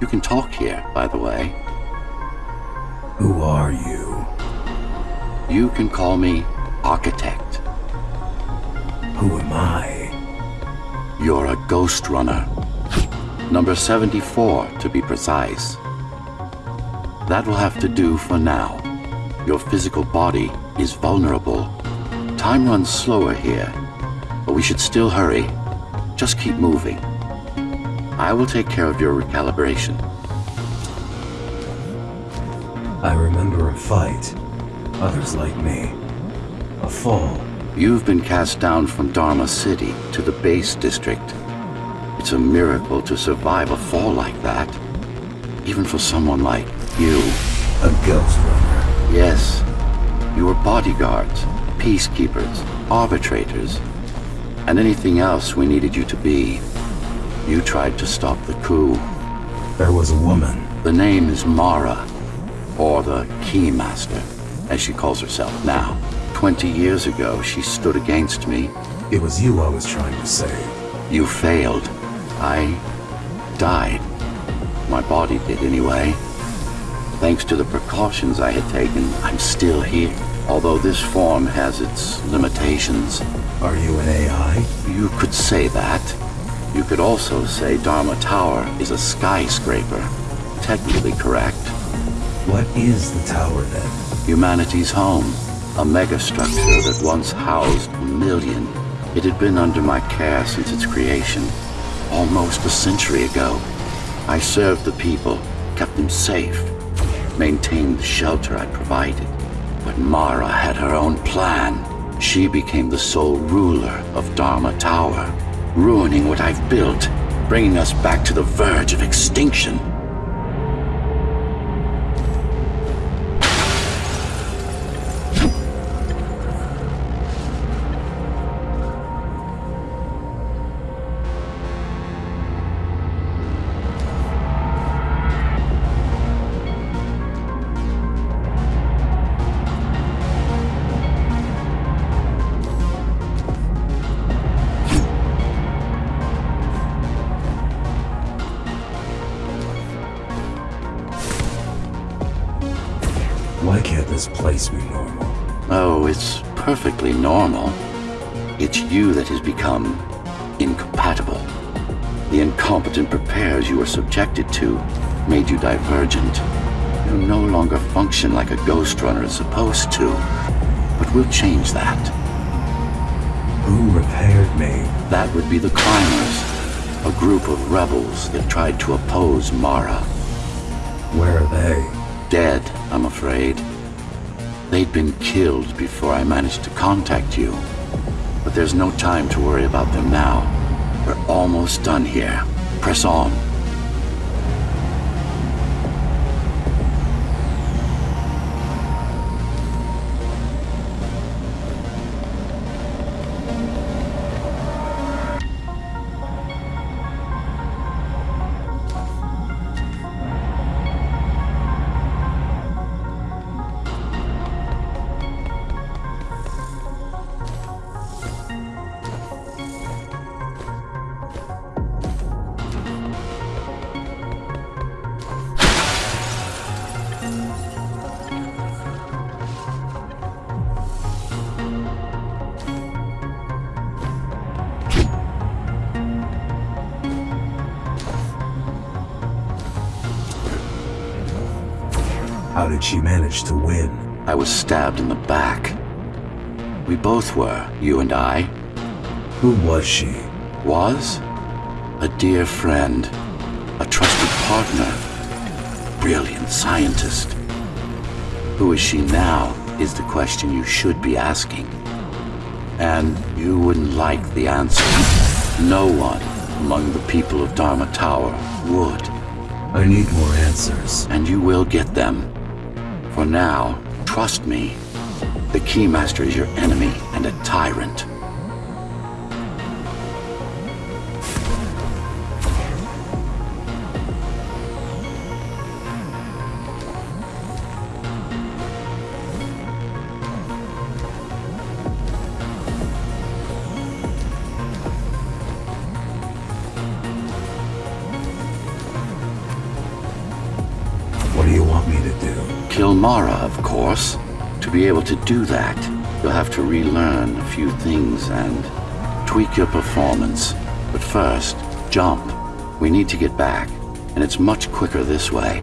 You can talk here, by the way. Who are you? You can call me Architect. Who am I? You're a ghost runner. Number 74, to be precise. That will have to do for now. Your physical body is vulnerable. Time runs slower here, but we should still hurry. Just keep moving. I will take care of your recalibration. I remember a fight. Others like me. A fall. You've been cast down from Dharma City to the base district. It's a miracle to survive a fall like that. Even for someone like you. A ghost runner. Yes. You were bodyguards, peacekeepers, arbitrators, and anything else we needed you to be. You tried to stop the coup. There was a woman. The name is Mara, or the Keymaster, as she calls herself now. Twenty years ago, she stood against me. It was you I was trying to save. You failed. I died. My body did anyway. Thanks to the precautions I had taken, I'm still here. Although this form has its limitations. Are you an AI? You could say that. You could also say Dharma Tower is a skyscraper. Technically correct. What is the tower then? Humanity's home. A megastructure that once housed a million. It had been under my care since its creation. Almost a century ago. I served the people, kept them safe, maintained the shelter I provided. But Mara had her own plan. She became the sole ruler of Dharma Tower, ruining what I've built, bringing us back to the verge of extinction. Why can't this place be normal? Oh, it's perfectly normal. It's you that has become incompatible. The incompetent repairs you were subjected to made you divergent. You no longer function like a ghost runner is supposed to. But we'll change that. Who repaired me? That would be the Climbers, a group of rebels that tried to oppose Mara. Where are they? Dead, I'm afraid. They'd been killed before I managed to contact you. But there's no time to worry about them now. We're almost done here. Press on. How did she manage to win? I was stabbed in the back. We both were, you and I. Who was she? Was? A dear friend. A trusted partner. Brilliant scientist. Who is she now is the question you should be asking. And you wouldn't like the answer. No one among the people of Dharma Tower would. I need more answers. And you will get them. For now, trust me. The Keymaster is your enemy and a tyrant. Mara, of course. To be able to do that, you'll have to relearn a few things and tweak your performance. But first, jump. We need to get back, and it's much quicker this way.